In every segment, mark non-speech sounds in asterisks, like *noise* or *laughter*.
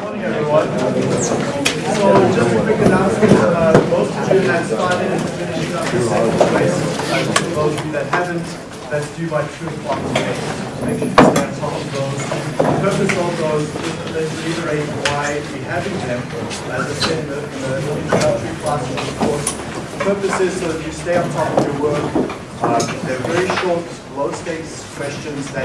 Morning, everyone. So just a quick announcement, uh, most of you have started and finishing up the second race. Uh, for those of you that haven't, that's due by two o'clock today. So Make sure you stay on top of those. The purpose of those, just to reiterate why we having them, as I said in the, in the introductory class of course. The purpose is so that you stay on top of your work. Uh, they're very short, low stakes questions that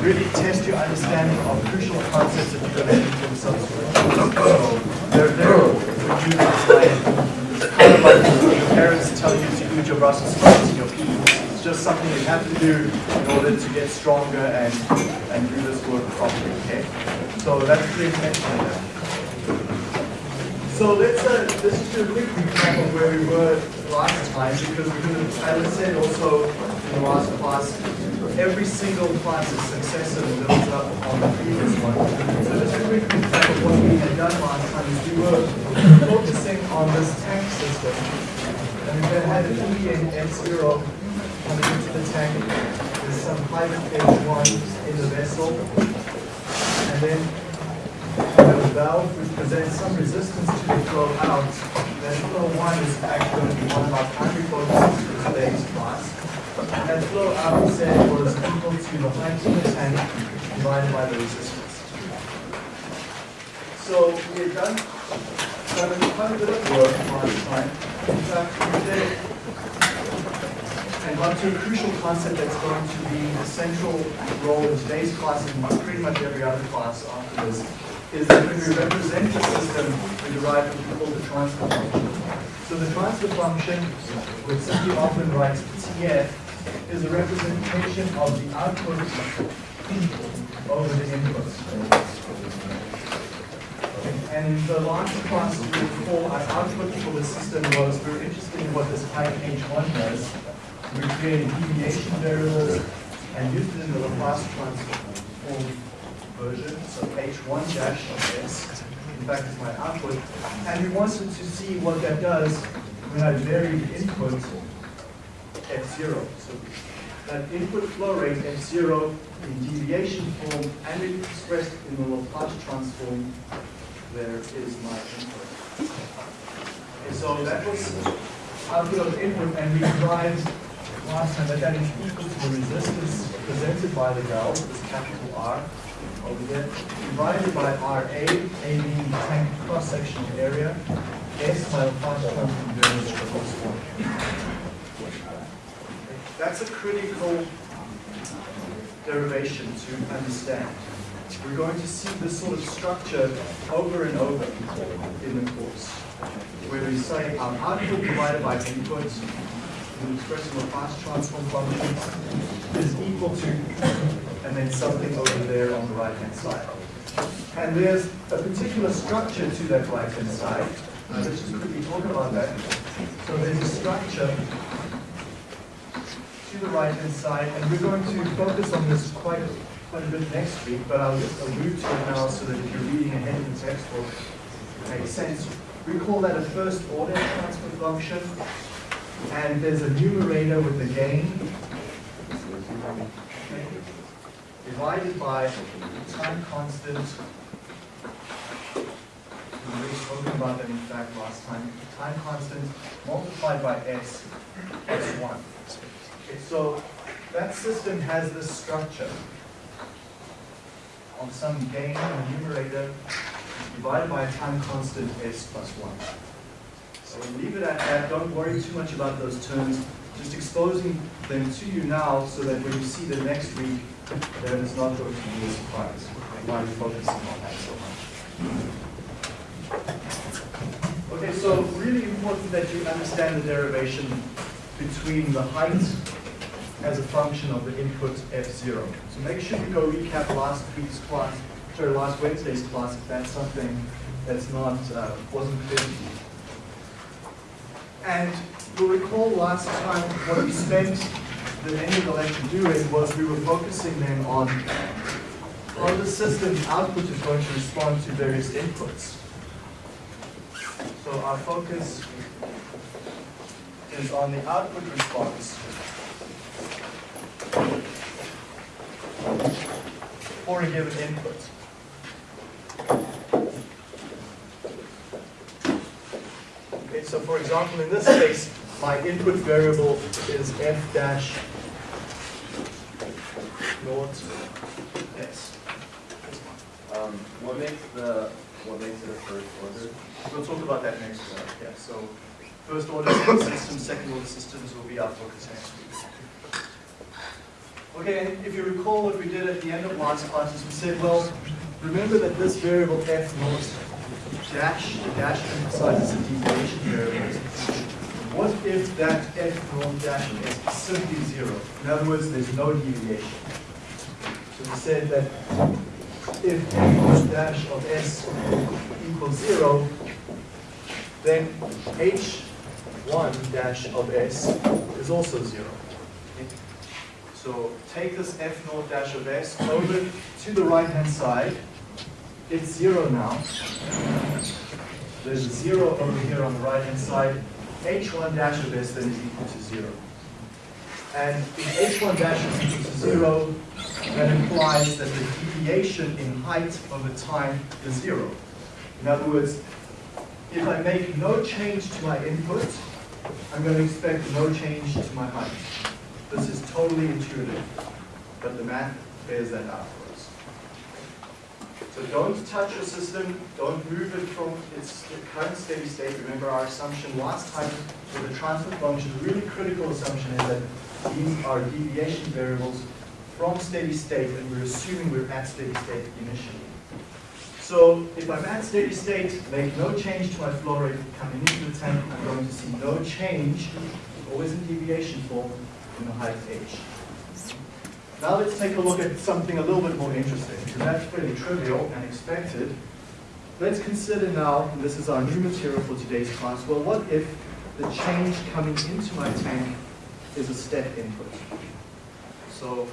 really test your understanding of crucial concepts that you're going to subsequent. So they're there for you to. It's kind of like your parents tell you to eat your Brussels sprouts and your peas. It's just something you have to do in order to get stronger and, and do this work properly, okay? So that's the intention of that. So let's, uh, let's just do a quick recap of where we were last time, because as I said also in the last class, every single class is successive builds up on the previous one. So just a quick recap of what we had done last time is we were focusing on this tank system. And we had an E and F0 coming into the tank. There's some pilot H1 in the vessel. And then the valve which presents some resistance to the flow out. That flow one is actually going to be one of our primary focuses for today's class. And that flow out said was equal to the height of the tank divided by the resistance. So we had done quite a bit of work last time. In fact, we did and got to a crucial concept that's going to be the central role in today's class and pretty much every other class after this, is that when we represent the system, we derive what we call the transfer function. So the transfer function, which simply often writes TF, is a representation of the output over the input. And the last class, we recall our output for the system was, we were interested in what this type H1 does. We created deviation variables and used it in the Laplace transform version, so H1 dash of S, in fact, is my output. And we wanted to see what that does when I vary the input F0. So that input flow rate F0 in deviation form and expressed in the Laplace transform, there is my input. Okay, so that was output of input, and we derived last time that that is equal to the resistance presented by the valve, this capital R over here, divided by RA, A being tank cross-sectional area, S variance for this one. That's a critical derivation to understand. We're going to see this sort of structure over and over in the course, where we say um, our output divided by input in expressing Laplace transform functions is equal to, and then something over there on the right-hand side. And there's a particular structure to that right-hand side. Uh, let's just quickly talk about that. So there's a structure to the right-hand side, and we're going to focus on this quite a, quite a bit next week, but I'll just allude to it now so that if you're reading ahead in the textbook, it makes sense. We call that a first order transfer function, and there's a numerator with the gain divided by time constant. We already spoken about that in fact last time. Time constant multiplied by s, s1. Okay, so that system has this structure of some gain in the numerator divided by a time constant s plus 1. So we'll leave it at that. Don't worry too much about those terms. Just exposing them to you now so that when you see them next week, then it's not going to be a surprise. Why are focusing on that so much? Okay, so really important that you understand the derivation between the height as a function of the input f0. So make sure you go recap last week's class, sorry, last Wednesday's class if that's something that's not, uh, wasn't clear to you. And you'll recall last time what we spent the annual election doing was we were focusing then on, on the system output is going to respond to various inputs. So our focus is on the output response for a given input. Okay, so for example, in this case, my input variable is f dash naught s. Um, what makes the, what makes it a first order? We'll talk about that next week. Yeah, so first order systems, second order systems will be our focus next week. Okay, if you recall what we did at the end of last class is we said, well, remember that this variable f naught dash, the dash emphasizes the deviation variable. What if that f naught dash is simply zero? In other words, there's no deviation. So we said that if f naught dash of s equals zero, then h1 dash of s is also zero. So take this f naught dash of s over to the right hand side. It's zero now. There's zero over here on the right hand side. H1 dash of s then is equal to zero. And if h1 dash is equal to zero, that implies that the deviation in height over time is zero. In other words, if I make no change to my input, I'm going to expect no change to my height. This is totally intuitive, but the math bears that out. So don't touch your system, don't move it from its current steady state. Remember our assumption last time with the transfer function, the really critical assumption is that these are deviation variables from steady state, and we're assuming we're at steady state initially. So if I'm at steady state, make no change to my flow rate coming into the tank, I'm going to see no change, always in deviation form, in the height h. Now let's take a look at something a little bit more interesting, because that's pretty trivial and expected. Let's consider now, and this is our new material for today's class, well what if the change coming into my tank is a step input? So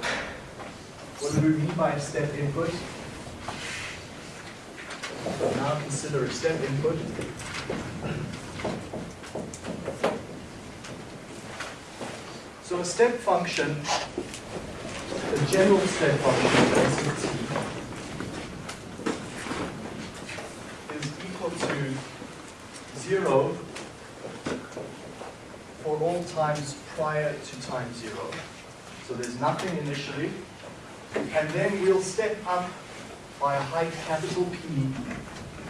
what do we mean by a step input? Now consider a step input. So a step function, a general step of t, is equal to zero for all times prior to time zero. So there's nothing initially, and then we'll step up by a height capital P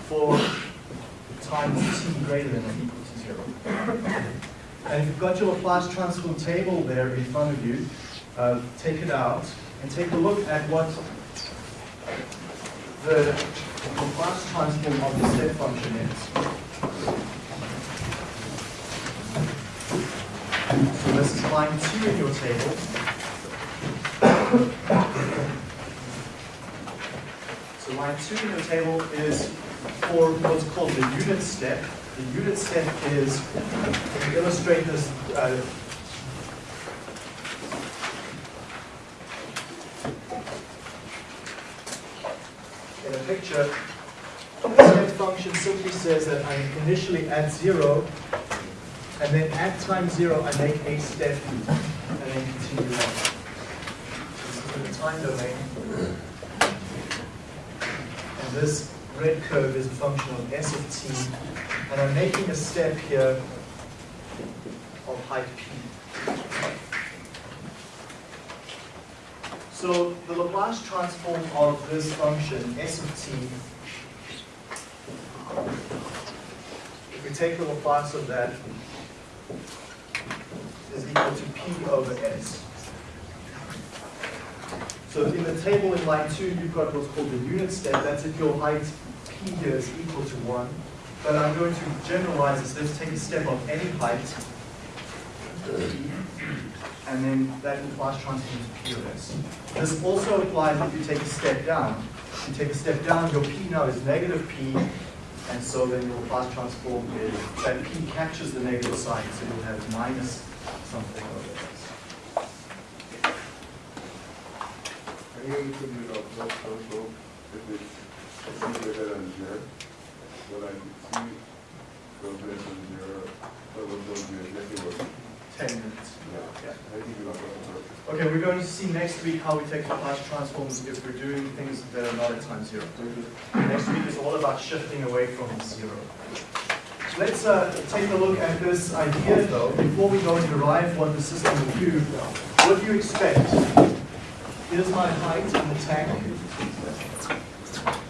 for times t greater than or equal to zero. And if you've got your Laplace transform table there in front of you, uh, take it out and take a look at what the Laplace transform of the step function is. So this is line two in your table. So line two in your table is for what's called the unit step. The unit step is, to illustrate this, uh, picture, the step function simply says that I'm initially add zero, and then at time zero I make a step, and then continue on. This is the time domain. And this red curve is a function of s of t, and I'm making a step here of height p. So the Laplace transform of this function, s of t, if we take the Laplace of that, is equal to p over s. So in the table in line two, you've got what's called the unit step. That's if your height p here is equal to one. But I'm going to generalize this. Let's take a step of any height, and then that implies transform to p of s. This also applies if you take a step down. If you take a step down, your p now is negative p, and so then your Laplace transform is, that p captures the negative sign, so you'll have minus something over up, up, if it's zero? I see, zero, what, 10 minutes. yeah, I think you are Okay, we're going to see next week how we take the Laplace transforms if we're doing things that are not at time zero. Next week is all about shifting away from zero. let's uh, take a look at this idea though, before we go and derive what the system will do. What do you expect? Here's my height in the tank.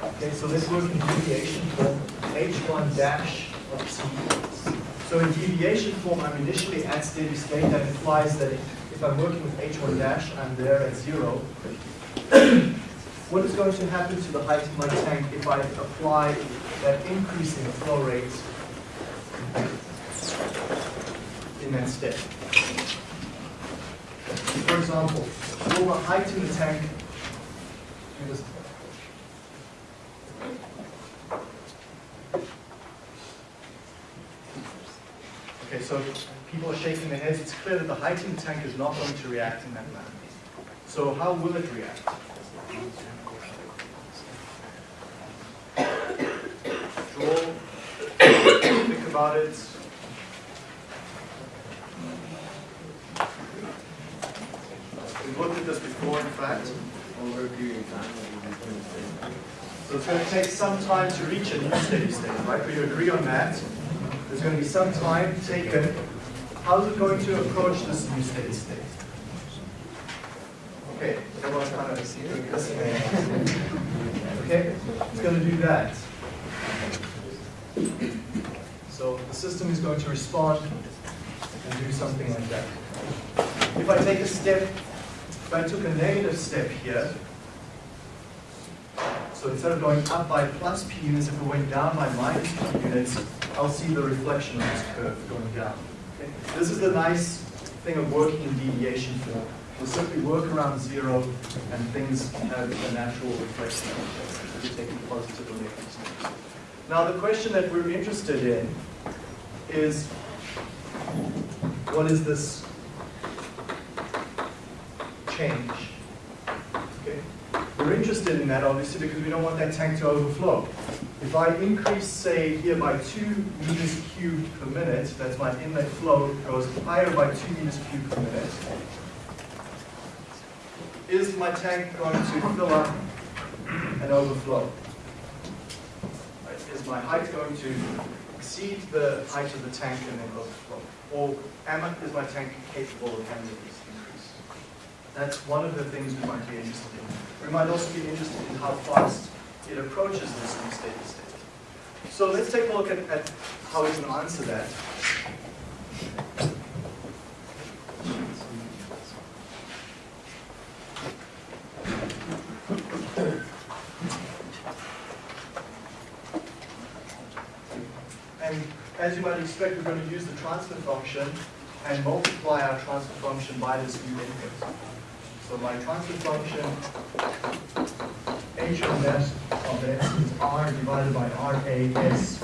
Okay, so let's work in deviation form, h1 dash of t. So in deviation form, I'm initially at steady state. That implies that if I'm working with h1 dash, I'm there at zero. What is going to happen to the height of my tank if I apply that increase in flow rate in that step? For example, will the height in the tank do this? Okay, so people are shaking their heads. It's clear that the hydrogen tank is not going to react in that manner. So how will it react? Draw, think about it. We've looked at this before, in fact. Over a period of time. So it's going to take some time to reach a new steady state, right? We agree on that. There's going to be some time taken. How's it going to approach this new steady state? Okay, everyone kind of doing this. Okay, it's going to do that. So the system is going to respond and do something like that. If I take a step, if I took a negative step here, so instead of going up by plus p units, if it went down by minus p units, I'll see the reflection of this curve going down. Okay? This is the nice thing of working in deviation form. We'll simply work around zero and things have a natural reflection. If you take it positive or negative. Now the question that we're interested in is, what is this change? We're interested in that obviously because we don't want that tank to overflow. If I increase, say, here by 2 meters cubed per minute, that's my inlet flow, goes higher by 2 meters cubed per minute, is my tank going to fill up and overflow? Is my height going to exceed the height of the tank and then overflow? Or am I, is my tank capable of handling this? That's one of the things we might be interested in. We might also be interested in how fast it approaches this new steady state. So let's take a look at, at how we can answer that. And as you might expect, we're going to use the transfer function and multiply our transfer function by this new input. So my transfer function, h of s of s is r divided by r a s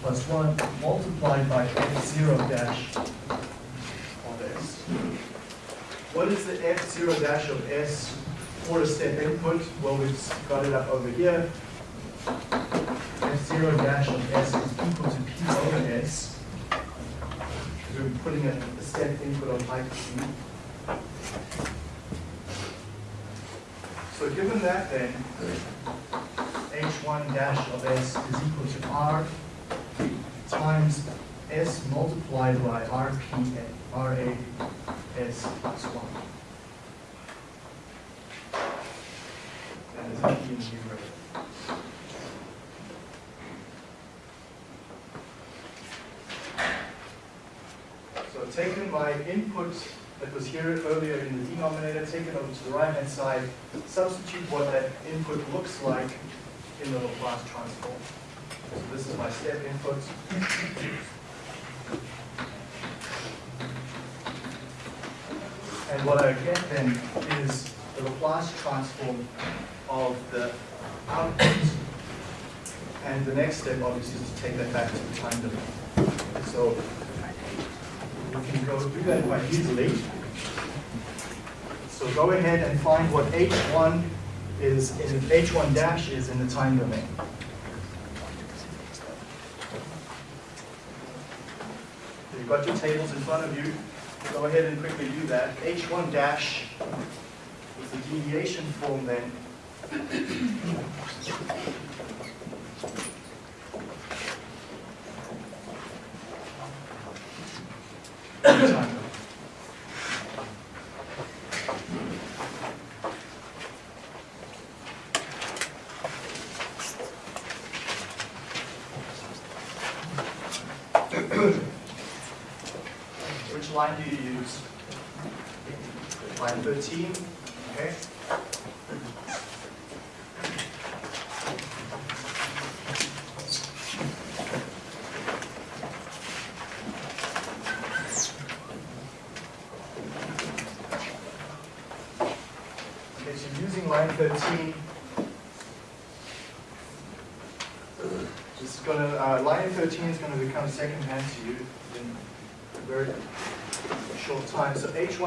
plus 1 multiplied by f0 dash of s. What is the f0 dash of s for a step input? Well, we've got it up over here. f0 dash of s is equal to p over s. We're putting a step input on height p. So given that then, h1 dash of s is equal to r times s multiplied by rp, ra s plus 1. That is in the numerator. So taking my input that was here earlier in the denominator, take it over to the right-hand side, substitute what that input looks like in the Laplace transform. So this is my step input. And what I get then is the Laplace transform of the output. And the next step obviously is to take that back to the time domain. So we can go do that quite easily. So go ahead and find what H1 is, in H1 dash is in the time domain. So You've got your tables in front of you. Go ahead and quickly do that. H1 dash is the deviation form then. Which line do you use? Line 13, okay?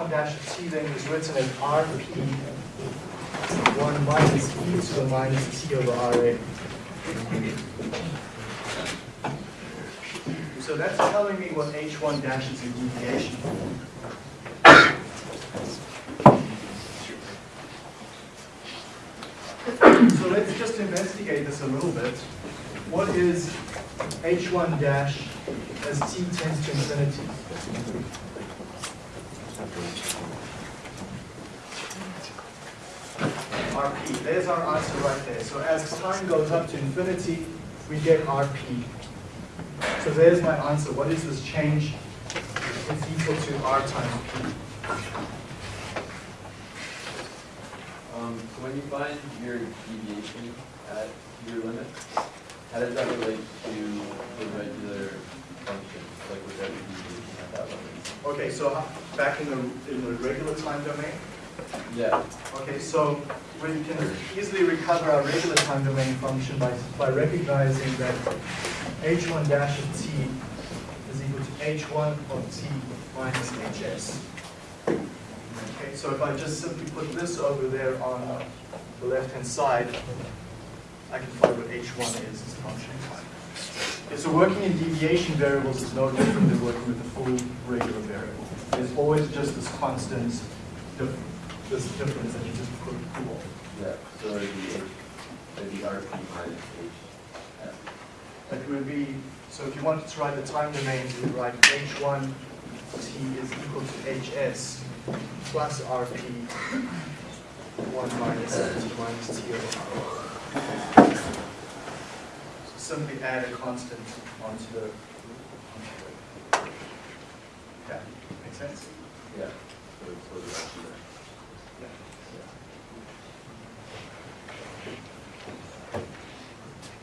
1-t then is written as rp 1 minus e to the minus t over ra. So that's telling me what h1 dash is in deviation. So let's just investigate this a little bit. What is h1 dash as t tends to infinity? There's our answer right there. So as time goes up to infinity, we get RP. So there's my answer. What is this change? It's equal to R times P. Um, so when you find your deviation at your limit, how does that relate to the regular function, like with every deviation at that limit? Okay, so back in the, in the regular time domain, Yeah, Okay, so we can easily recover our regular time domain function by, by recognizing that h1 dash of t is equal to h1 of t minus hs. Okay, so if I just simply put this over there on the left-hand side, I can find what h1 is as a function of time. Okay, so working in deviation variables is no different than working with the full regular variable. There's always just this constant difference this difference that you just put cool. yeah, so it'd be H, it'd be RP minus H. F. That would be, so if you wanted to write the time domain, you would write h1 t is equal to hs plus rp 1 minus t minus t over r. So simply add a constant onto the, onto the, yeah, make sense? Yeah. So sort of up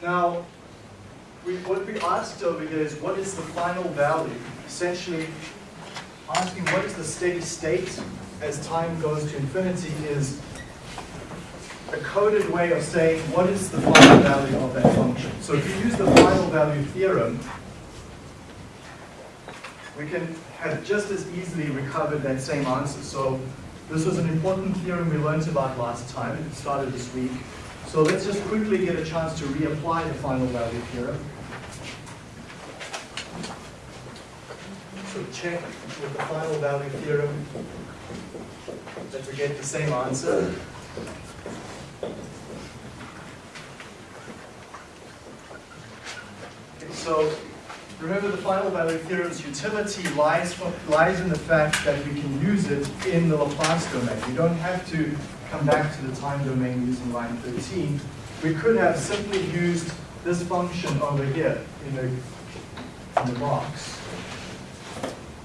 Now, we, what we asked over here is what is the final value? Essentially, asking what is the steady state as time goes to infinity is a coded way of saying what is the final value of that function. So if you use the final value theorem, we can have just as easily recovered that same answer. So this was an important theorem we learned about last time. It started this week. So let's just quickly get a chance to reapply the final value theorem. So check with the final value theorem that we get the same answer. Okay, so remember the final value theorem's utility lies, lies in the fact that we can use it in the Laplace domain. We don't have to come back to the time domain using line 13. We could have simply used this function over here in the, in the box.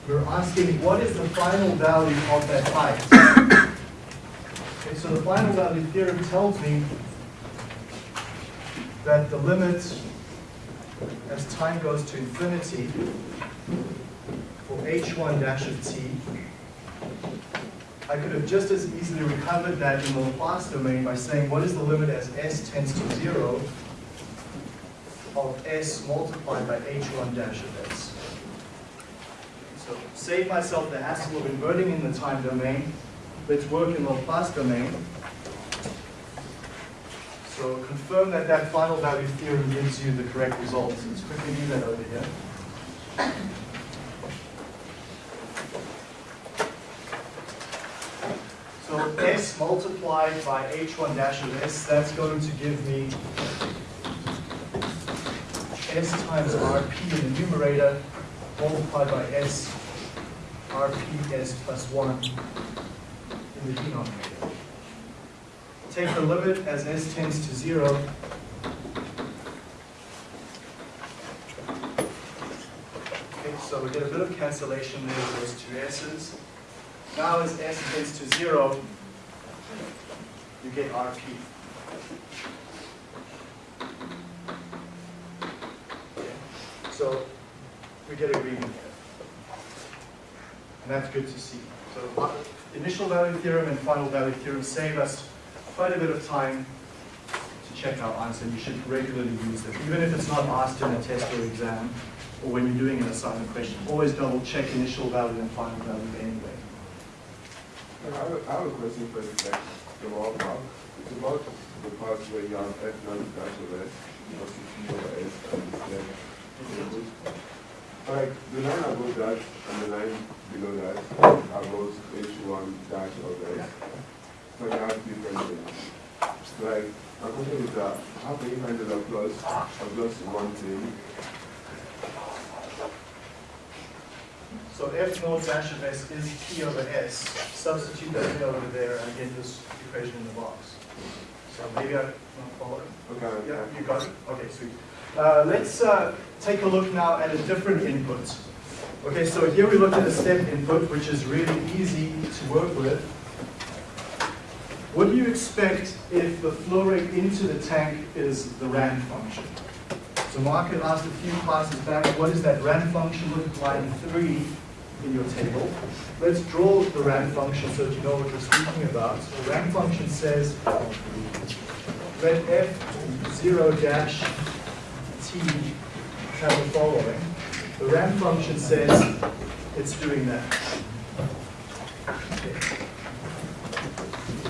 We're asking what is the final value of that height? Okay, so the final value theorem tells me that the limit as time goes to infinity for h1 dash of t, I could have just as easily recovered that in the Laplace domain by saying what is the limit as s tends to 0 of s multiplied by h1 dash of s. So save myself the hassle of inverting in the time domain. Let's work in the Laplace domain. So confirm that that final value theorem gives you the correct result. Let's quickly do that over here. So s multiplied by h1 dash of s, that's going to give me s times rp in the numerator multiplied by s rp s plus 1 in the denominator. Take the limit as s tends to 0. Okay, so we get a bit of cancellation there with those two s's. Now as s tends to zero, you get RP. So we get a reading here. And that's good to see. So uh, initial value theorem and final value theorem save us quite a bit of time to check our answer. You should regularly use them, even if it's not asked in a test or exam, or when you're doing an assignment question. Always double check initial value and final value anyway. I have, a- question for part. It's about the part where you have F naught dash of S, plus T over S, and then input. Like, the line above that and the line below that are both H one dash of S. So you have different things. Like, my question is that, how can you find the Laplace of just one thing? So F naught dash of S is P over S. Substitute that in over there and get this equation in the box. So maybe I, follow? Okay, Yeah, you got it? Okay, sweet. Uh, let's uh, take a look now at a different input. Okay, so here we look at a step input, which is really easy to work with. What do you expect if the flow rate into the tank is the ramp function? So Mark had asked a few classes back, what does that ramp function look like in three in your table? Let's draw the ramp function so that you know what we're speaking about. The ramp function says let f zero dash t have the following. The ramp function says it's doing that. Okay.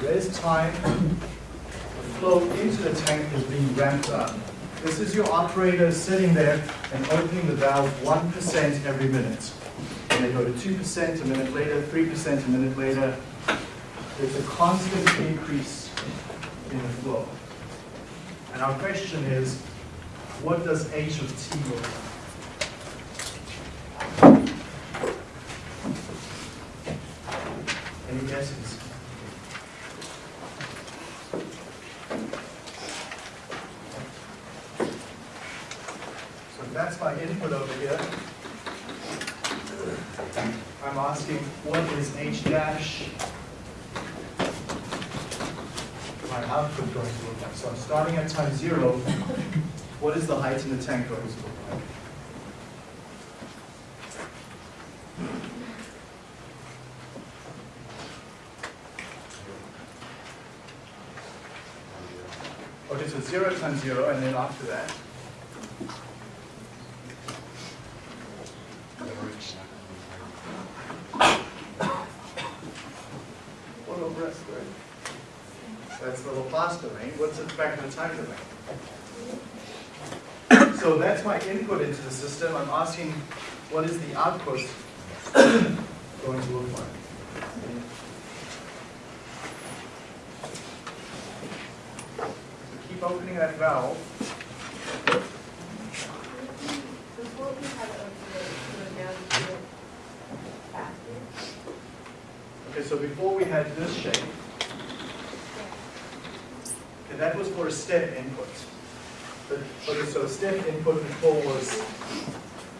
There's time, the flow into the tank is being ramped up. This is your operator sitting there and opening the valve 1% every minute. They go to 2% a minute later, 3% a minute later. There's a constant increase in the flow. And our question is, what does H of T look like? Any guesses? So that's my input over here. I'm asking, what is H dash? My output going to look like? So I'm starting at time zero. What is the height in the tank going to look like? Okay, so zero times zero, and then after that, what over S squared? That's the Laplace domain. What's it back in the time domain? So that's my input into the system. I'm asking, what is the output *coughs* going to look like? So keep opening that valve. Before we had a, go down to it faster. Okay, so before we had this shape, okay, that was for a step input. But, okay, so step input before was,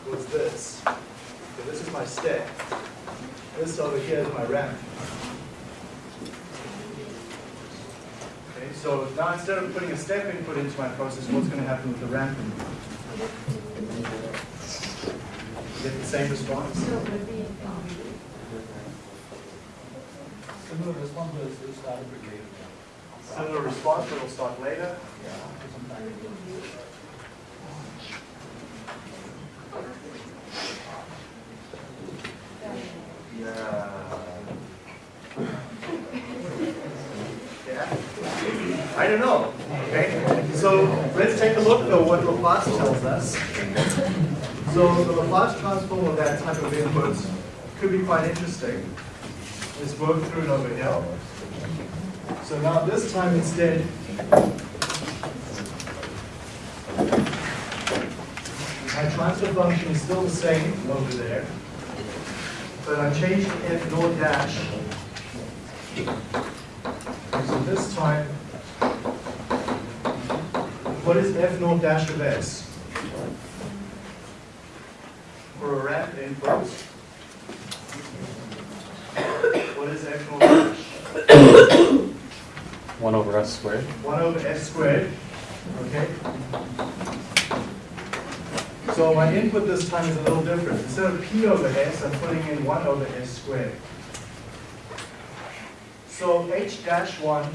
was this. Okay, this is my step. This over here is. Okay, so now instead of putting a step input into my process, what's going to happen with the ramp input? Get the same response? So it would be, Similar response was is started with later. Similar response, but it'll start later. Yeah, sometime. Yeah. Yeah. I don't know, okay? So let's take a look though what Laplace tells us. So the Laplace transform of that type of input could be quite interesting. Let's work through it over here. So now this time instead, my transfer function is still the same over there but I'm changing f naught dash. So this time, what is f naught dash of s? for a ramp input, what is the actual voltage? One over S squared. 1 over s squared, okay? So my input this time is a little different. Instead of p over s, I'm putting in 1 over s squared. So h dash 1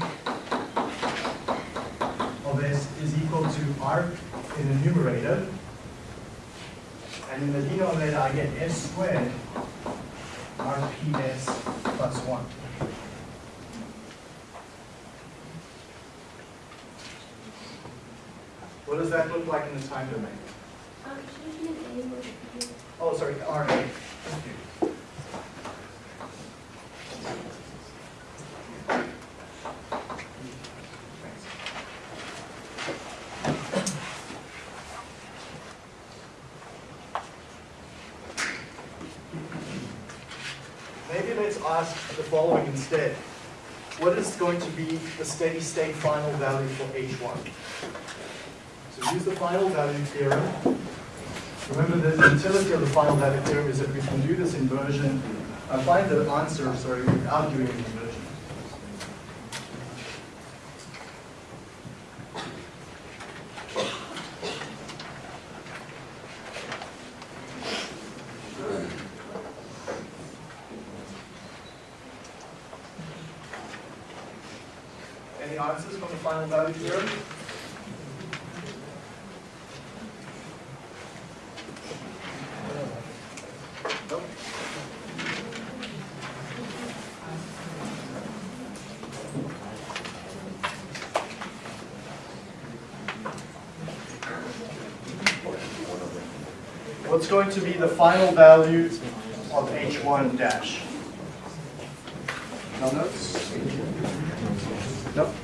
of s is equal to r in the numerator. And in the denominator, I get s squared rps plus 1. What does that look like in the time domain? Um, should it be an A or a B? Oh, sorry, RA. Thank you. Thanks. Maybe let's ask the following instead. What is going to be the steady state final value for H1? So use the final value theorem. Remember the utility of the final value theorem is that we can do this inversion. I find the answer, sorry, without doing the inversion. Any answers from the final value theorem? Nope. What's going to be the final value of H1 dash? No notes? Nope.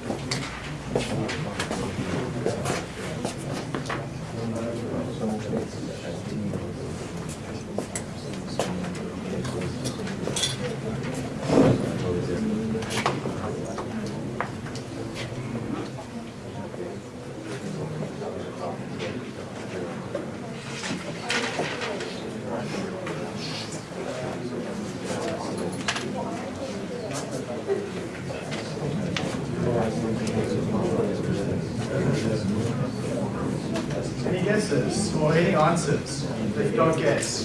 Any guesses or any answers that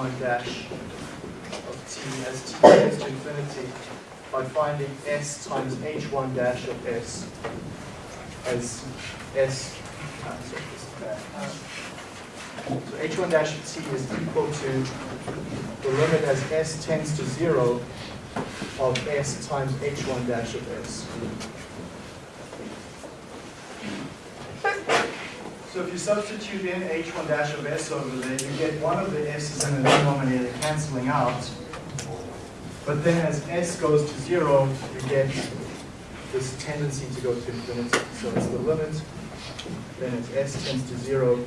1 dash of t as t tends to infinity by finding s times h1 dash of s as s times so h1 dash of t is equal to the limit as s tends to 0 of s times h1 dash of s. So if you substitute in h1 dash of s over there, you get one of the s's in the denominator canceling out. But then as s goes to zero, you get this tendency to go to infinity. So it's the limit, then it's s tends to zero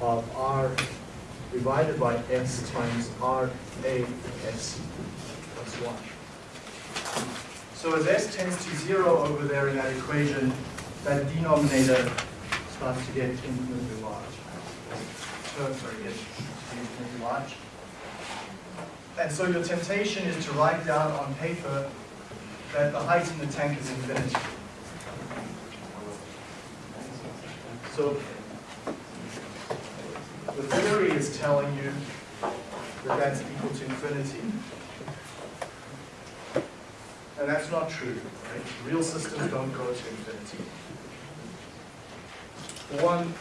of r divided by s times r a s plus 1. So as s tends to zero over there in that equation, that denominator starts to get infinitely large. So, sorry, get infinitely large. And so your temptation is to write down on paper that the height in the tank is infinity. So the theory is telling you that that's equal to infinity. And that's not true, right? Real systems don't go to infinity. One,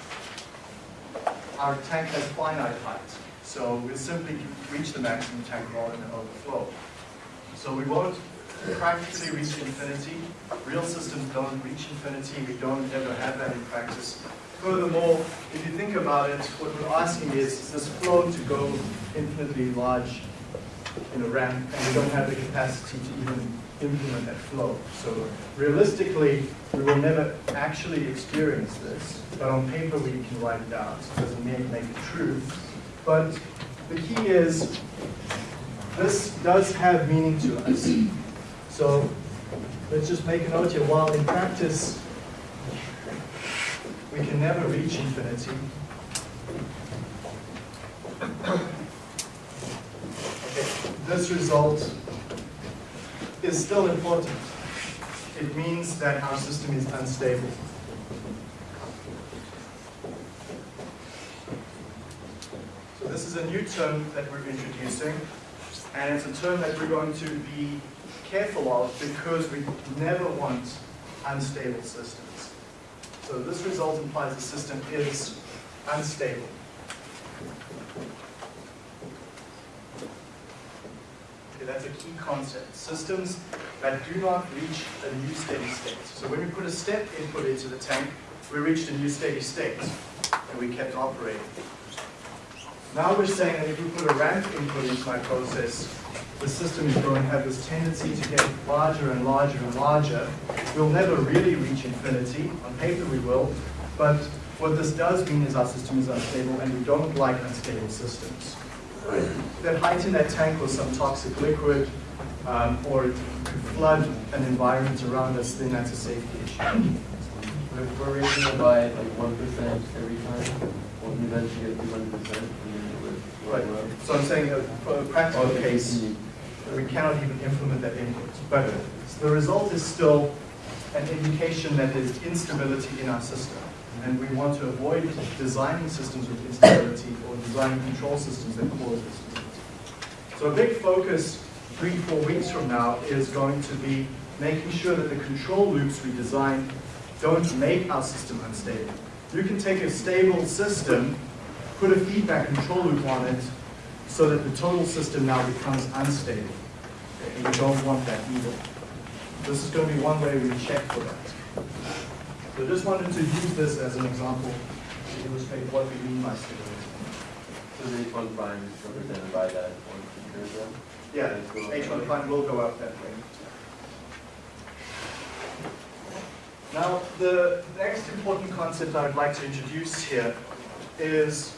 our tank has finite height, so we'll simply reach the maximum tank volume and overflow. So we won't practically reach infinity. Real systems don't reach infinity. We don't ever have that in practice. Furthermore, if you think about it, what we're asking is, is this flow to go infinitely large in a ramp, and we don't have the capacity to even implement that flow. So realistically, we will never actually experience this, but on paper we can write it down. So it doesn't make it true. But the key is, this does have meaning to us. So let's just make a note here, while in practice, we can never reach infinity. This result is still important. It means that our system is unstable. So this is a new term that we're introducing, and it's a term that we're going to be careful of because we never want unstable systems. So this result implies the system is unstable. Okay, that's a key concept. Systems that do not reach a new steady state. So when we put a step input into the tank, we reached a new steady state, and we kept operating. Now we're saying that if we put a ramp input into my process, the system is going to have this tendency to get larger and larger and larger. We'll never really reach infinity. On paper we will. But what this does mean is our system is unstable and we don't like unstable systems. Right? That height in that tank was some toxic liquid um, or it could flood an environment around us, then that's a safety issue. If we're raising it by like one percent every time, we'll eventually get two hundred percent, and then it would Right. So I'm saying uh, for a practical Okay, case, we cannot even implement that input. But the result is still an indication that there's instability in our system. And we want to avoid designing systems with instability or designing control systems that cause instability. So a big focus three, four weeks from now is going to be making sure that the control loops we design don't make our system unstable. You can take a stable system, put a feedback control loop on it, so that the total system now becomes unstable. And we don't want that either. This is going to be one way we check for that. So just wanted to use this as an example to illustrate what we mean by stability. So the H one prime is represented by that one feature then? Yeah, H1 prime will go up that way. Now, the next important concept I would like to introduce here is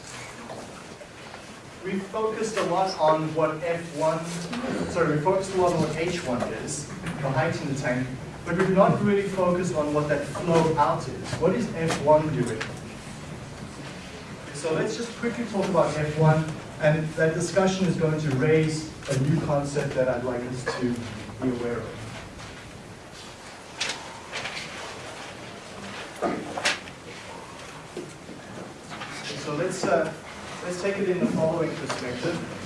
we focused a lot on what F1, sorry, we focused a lot on what H1 is, the height in the tank, but we've not really focused on what that flow out is. What is F1 doing? So let's just quickly talk about F1, and that discussion is going to raise a new concept that I'd like us to be aware of. So let's, uh, let's take it in the following perspective.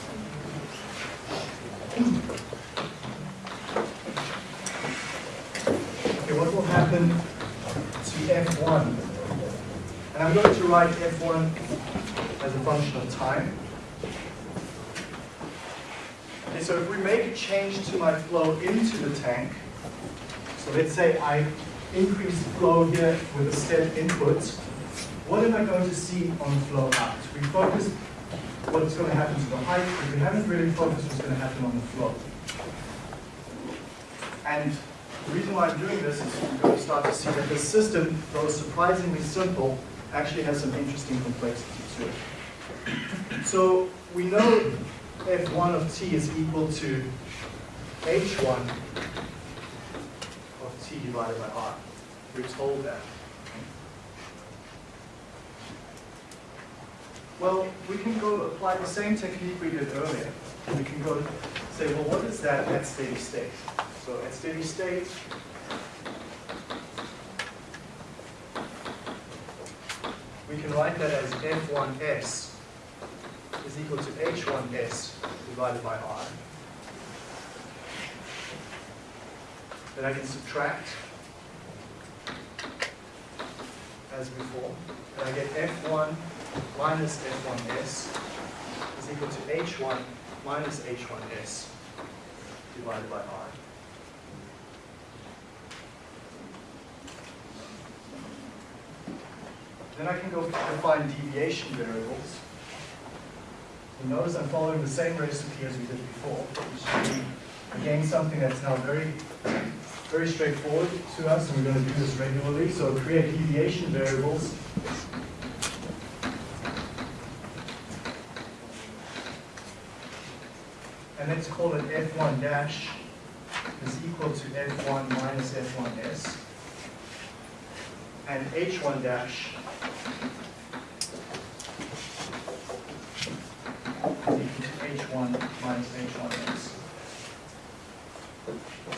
Okay, what will happen to F1? And I'm going to write F1 as a function of time. Okay, so if we make a change to my flow into the tank, so let's say I increase flow here with a step input, what am I going to see on flow out? We focus what's going to happen to the height, but we haven't really focused what's going to happen on the flow. And the reason why I'm doing this is you're going to start to see that the system, though surprisingly simple, actually has some interesting complexity to it. So we know f1 of t is equal to h1 of t divided by r. We're told that. Well, we can go apply the same technique we did earlier. We can go say, well, what is that at steady state? So at steady state, we can write that as f1s is equal to h1s divided by r. Then I can subtract as before, and I get f1 minus f1s is equal to h1 minus h1s divided by r. Then I can go define deviation variables. And notice I'm following the same recipe as we did before, again, something that's now very, very straightforward to us, and we're going to do this regularly. So create deviation variables. And let's call it f1 dash is equal to f1 minus f1s. And h1 dash is equal to h1 minus h1s.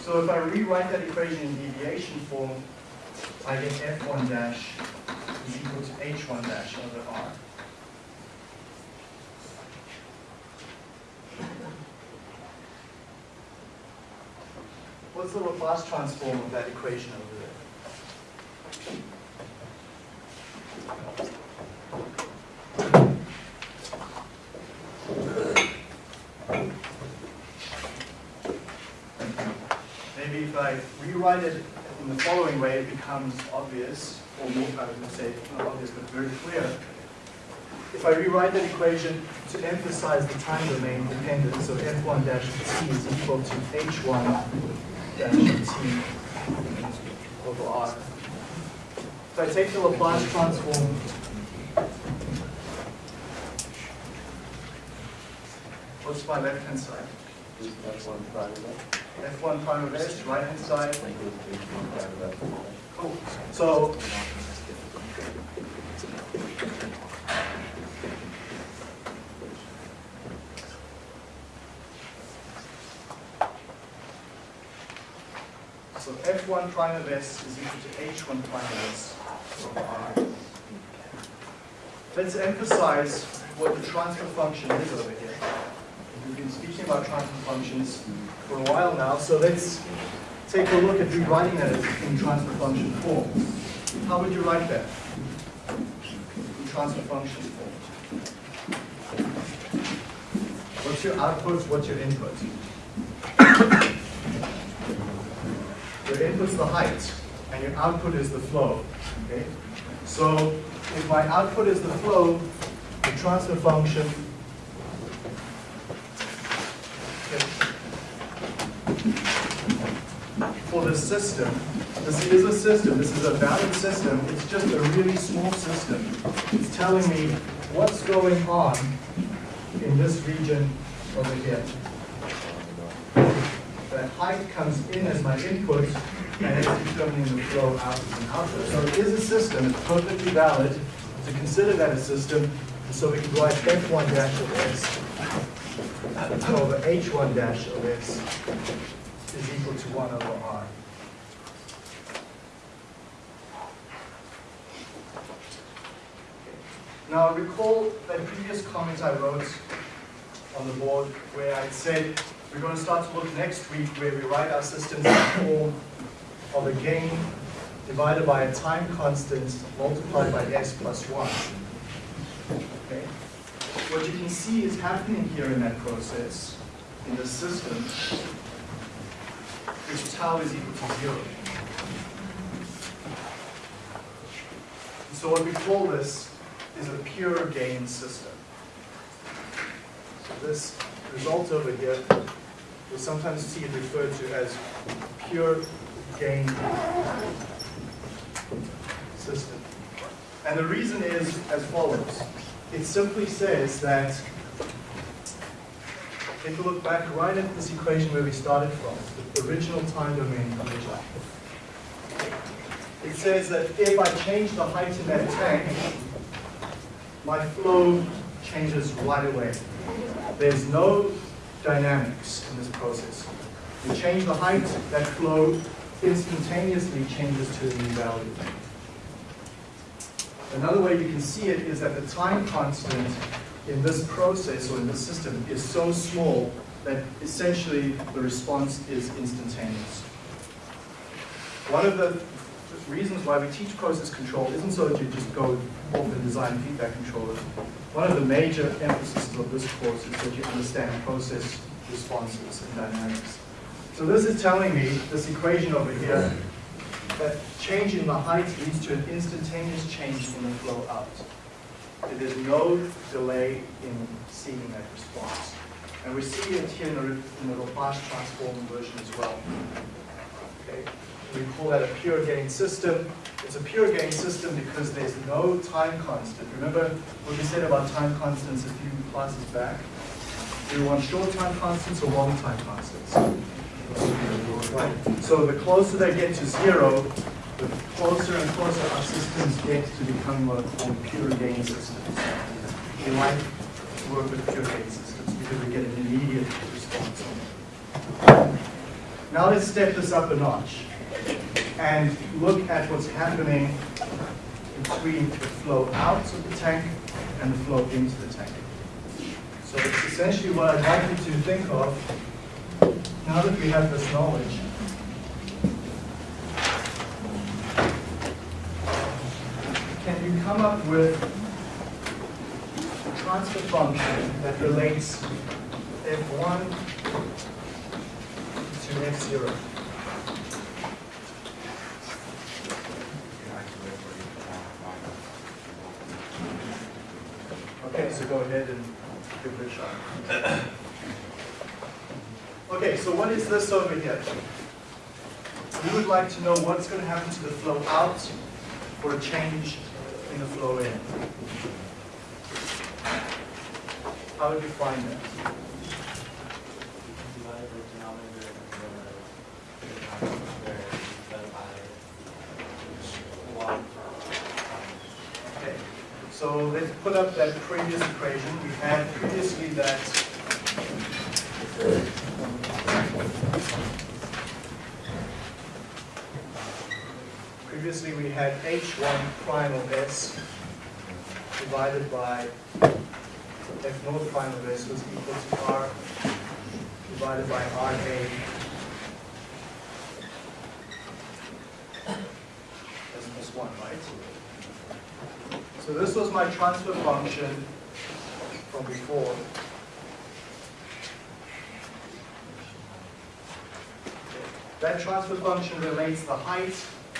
So if I rewrite that equation in deviation form, I get f1 dash is equal to h1 dash over r. What's the Laplace transform of that equation over there? Maybe if I rewrite it in the following way, it becomes obvious, or more, I would say, not obvious, but very clear. If I rewrite that equation to emphasize the time domain dependence, so f1 dash t is equal to h1 dash t over r. If I take the Laplace transform What's my side? One prime of that. F1 prime of s, right-hand side. Like it was H one prime of that. Cool. So So F1 prime of S is equal to H1 prime of S over R. Let's emphasize what the transfer function is over here. We've been speaking about transfer functions for a while now, so let's take a look at rewriting that in transfer function form. How would you write that? In transfer function form. What's your output, what's your input? Your input's the height, and your output is the flow, okay? So if my output is the flow, the transfer function for this system, this is a system, this is a valid system, it's just a really small system. It's telling me what's going on in this region over here. The height comes in as my input, and it's determining the flow out as an output. So it is a system, it's perfectly valid to consider that a system, so we can write f1 dash of s over h1 dash of s is equal to 1 over r. Now recall that previous comment I wrote on the board where I said we're going to start to look next week where we write our systems in the form of a gain divided by a time constant multiplied by s plus 1. Okay? What you can see is happening here in that process, in the system, is tau is equal to 0. So what we call this is a pure gain system. So this result over here, you'll sometimes see it referred to as pure gain system. And the reason is as follows. It simply says that, take a look back right at this equation where we started from, the original time domain equation. It says that if I change the height in that tank, my flow changes right away. There's no dynamics in this process. You change the height, that flow instantaneously changes to a new value. Another way you can see it is that the time constant in this process or in this system is so small that essentially the response is instantaneous. One of the reasons why we teach process control isn't so that you just go off and design feedback controllers. One of the major emphases of this course is that you understand process responses and dynamics. So this is telling me, this equation over here, that change in the height leads to an instantaneous change in the flow out. There's no delay in seeing that response. And we see it here in the, in the Laplace transform version as well. Okay, we call that a pure gain system. It's a pure gain system because there's no time constant. Remember what we said about time constants a few classes back? Do you want short time constants or long time constants? Right. So the closer they get to zero, the closer and closer our systems get to becoming what are called pure gain systems. We like to work with pure gain systems because we get an immediate response. Now let's step this up a notch and look at what's happening between the flow out of the tank and the flow into the tank. So it's essentially what I'd like you to think of now that we have this knowledge. Can you come up with a transfer function that relates f1 to f0? Okay, so go ahead and give it a shot. Okay, so what is this over here? We would like to know what's going to happen to the flow out for a change in the flow in. How would you find that? Divide the denominator and the numerator divided by one. Okay, so let's put up that previous equation. We had previously that previously we had h1 prime of s divided by f naught prime of s was equal to r divided by ra as plus 1, right? So this was my transfer function from before. That transfer function relates the height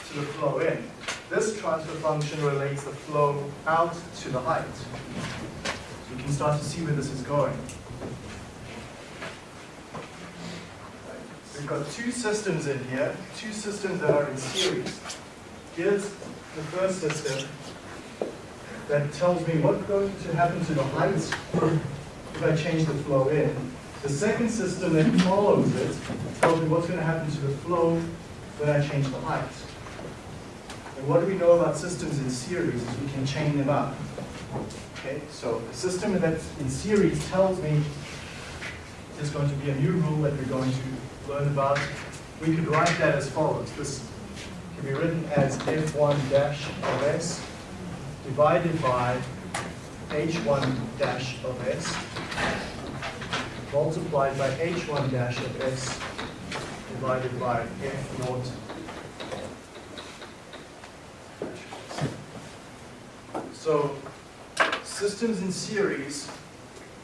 to the flow in. This transfer function relates the flow out to the height. So you can start to see where this is going. We've got two systems in here, two systems that are in series. Here's the first system that tells me what's going to happen to the height if I change the flow in. The second system that follows it tells me what's going to happen to the flow when I change the height. And what do we know about systems in series is we can chain them up. Okay, so a system that's in series tells me there's going to be a new rule that we're going to learn about. We could write that as follows. This can be written as f1 dash of s divided by h1 dash of s multiplied by h1 dash of s divided by f naught. So systems in series,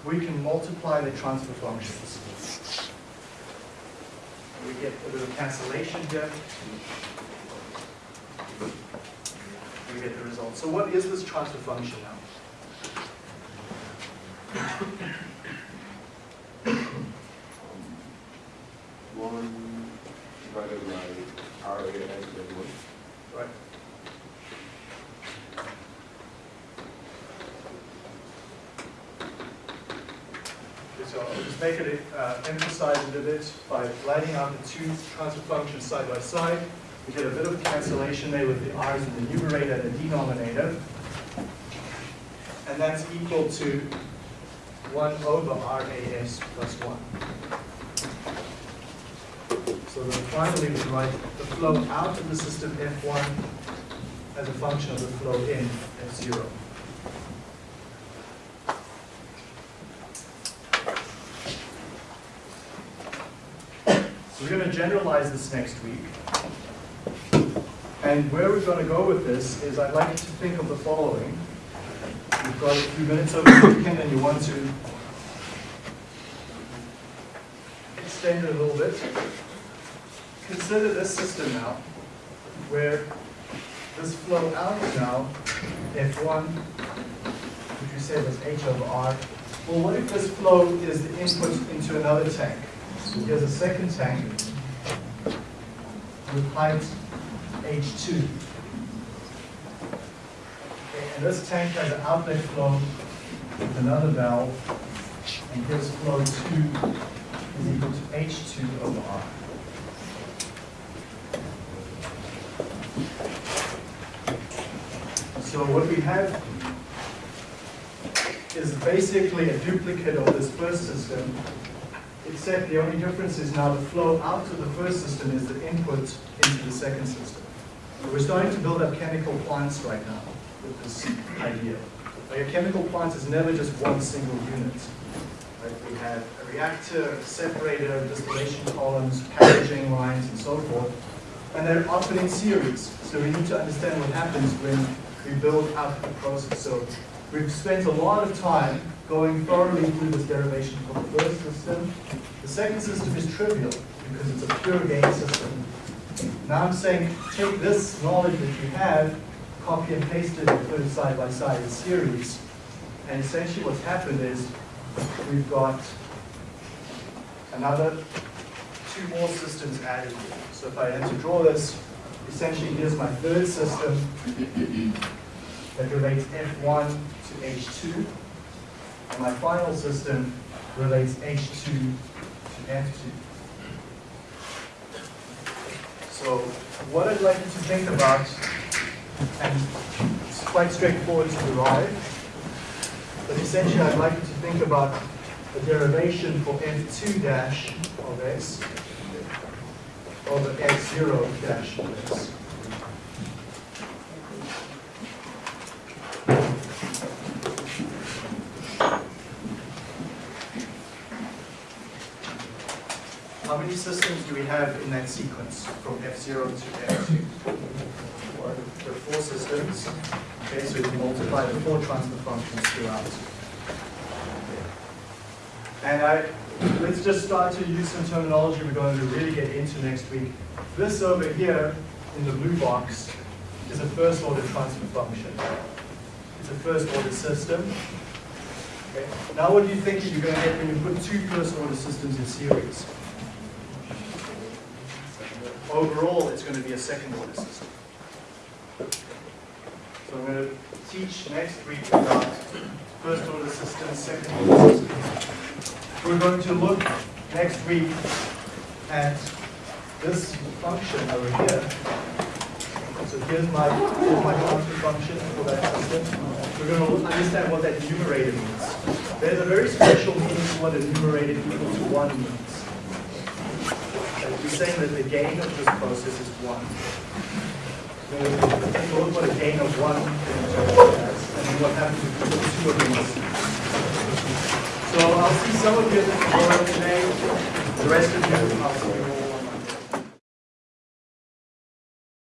we can multiply the transfer functions. We get a little cancellation here. Get the result. So what is this transfer function now? One divided by R A S and one. Right. So I'll just make it, uh, emphasize it a bit by writing out the two transfer functions side by side. We get a bit of cancellation there with the r's in the numerator and the denominator. And that's equal to 1 over RAS plus 1. So then finally we write the flow out of the system F1 as a function of the flow in F0. So we're going to generalize this next week. And where we're going to go with this is I'd like you to think of the following. You've got a few minutes over the weekend and you want to extend it a little bit. Consider this system now. where this flow out now, F1, which we said was H over R. Well, what if this flow is the input into another tank? So here's a second tank with height H2. Okay, And this tank has an outlet flow with another valve, and here's flow 2 is equal to H2 over R. So what we have is basically a duplicate of this first system, except the only difference is now the flow out of the first system is the input into the second system. We're starting to build up chemical plants right now with this idea. Like a chemical plant is never just one single unit. Right? We have a reactor, a separator, distillation columns, packaging lines, and so forth. And they're often in series. So we need to understand what happens when we build up the process. So we've spent a lot of time going thoroughly through this derivation for the first system. The second system is trivial because it's a pure gain system. Now I'm saying take this knowledge that you have, copy and paste it and put it side by side in series. And essentially what's happened is we've got another two more systems added here. So if I had to draw this, essentially here's my third system that relates F1 to H2. And my final system relates H2 to F2. So what I'd like you to think about, and it's quite straightforward to derive, but essentially I'd like you to think about the derivation for F2 dash of s over F0 dash of s. How many systems do we have in that sequence from F0 to F2? Four. There are four systems. Okay, so you multiply the four transfer functions throughout. And I, let's just start to use some terminology we're going to really get into next week. This over here in the blue box is a first order transfer function. It's a first order system. Okay. Now what do you think you're going to get when you put two first order systems in series? Overall, it's going to be a second order system. So I'm going to teach next week about first order systems, second order systems. We're going to look next week at this function over here. So here's my, here's my transfer function for that system. We're going to understand what that numerator means. There's a very special meaning to what a numerator equals to 1 means. We're saying that the gain of this process is 1. So look what a gain of 1 is, and what happens if you put two of these. So I'll see some of you at the today. The rest of you, you